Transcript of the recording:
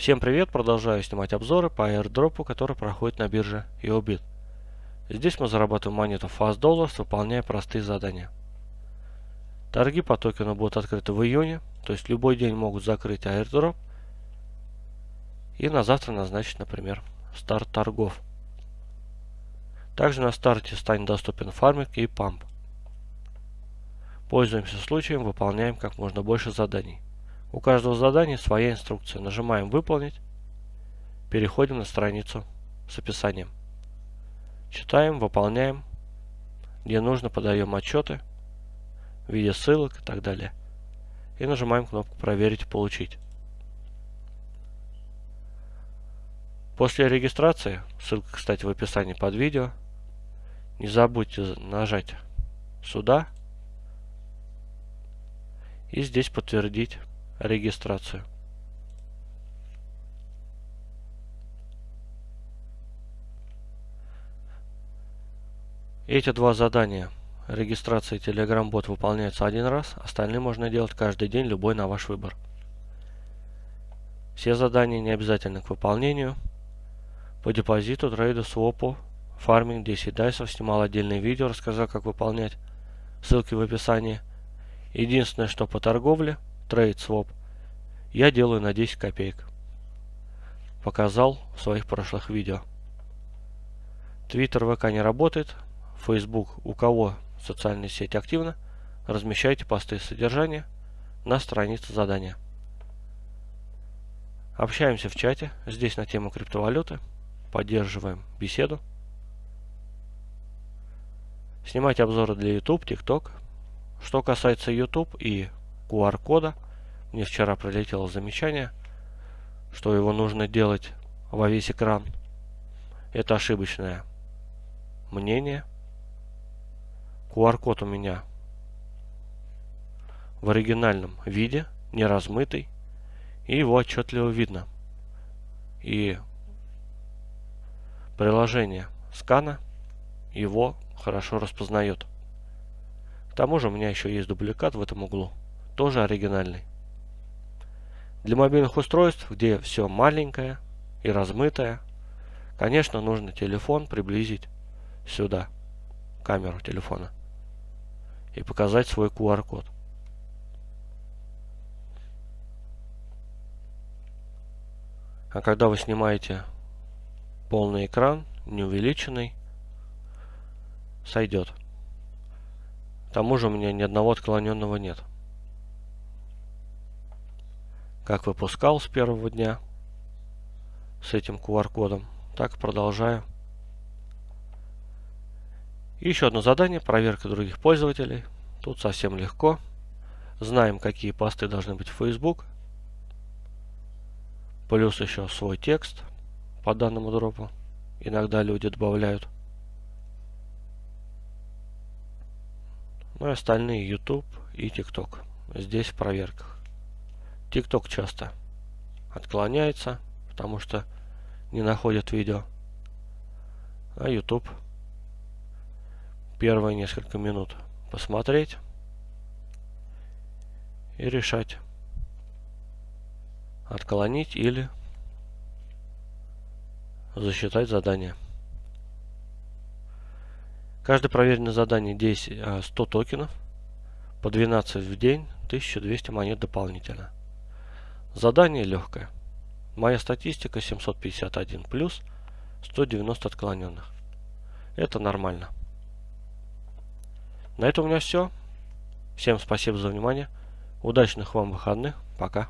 Всем привет! Продолжаю снимать обзоры по airdropу, который проходит на бирже EOBIT. Здесь мы зарабатываем монету Fast Dollars, выполняя простые задания. Торги по токену будут открыты в июне, то есть любой день могут закрыть airdrop и на завтра назначить, например, старт торгов. Также на старте станет доступен фарминг и памп. Пользуемся случаем, выполняем как можно больше заданий. У каждого задания своя инструкция. Нажимаем «Выполнить», переходим на страницу с описанием. Читаем, выполняем, где нужно подаем отчеты в виде ссылок и так далее. И нажимаем кнопку «Проверить и получить». После регистрации, ссылка, кстати, в описании под видео, не забудьте нажать сюда и здесь подтвердить регистрацию. Эти два задания регистрация и Telegram бот выполняются один раз, остальные можно делать каждый день, любой на ваш выбор. Все задания не обязательны к выполнению. По депозиту, трейду, свопу, фарминг 10 дайсов снимал отдельное видео, рассказал как выполнять. Ссылки в описании. Единственное, что по торговле – трейд своп я делаю на 10 копеек. Показал в своих прошлых видео. Твиттер ВК не работает. Facebook у кого социальная сеть активна, размещайте посты содержания на странице задания. Общаемся в чате, здесь на тему криптовалюты, поддерживаем беседу. Снимать обзоры для YouTube, TikTok. Что касается YouTube и QR-кода. Мне вчера прилетело замечание, что его нужно делать во весь экран. Это ошибочное мнение. QR-код у меня в оригинальном виде, не размытый, и его отчетливо видно. И приложение скана его хорошо распознает. К тому же у меня еще есть дубликат в этом углу тоже оригинальный. Для мобильных устройств, где все маленькое и размытое, конечно, нужно телефон приблизить сюда, камеру телефона, и показать свой QR-код. А когда вы снимаете полный экран, неувеличенный, сойдет. К тому же у меня ни одного отклоненного нет как выпускал с первого дня с этим QR-кодом, так продолжаю. Еще одно задание, проверка других пользователей. Тут совсем легко. Знаем, какие посты должны быть в Facebook. Плюс еще свой текст по данному дропу. Иногда люди добавляют. Ну и остальные YouTube и TikTok. Здесь в проверках. TikTok часто отклоняется, потому что не находит видео. А YouTube первые несколько минут посмотреть и решать, отклонить или засчитать задание. Каждое проверенное задание 10, 100 а, токенов, по 12 в день, 1200 монет дополнительно. Задание легкое. Моя статистика 751 плюс 190 отклоненных. Это нормально. На этом у меня все. Всем спасибо за внимание. Удачных вам выходных. Пока.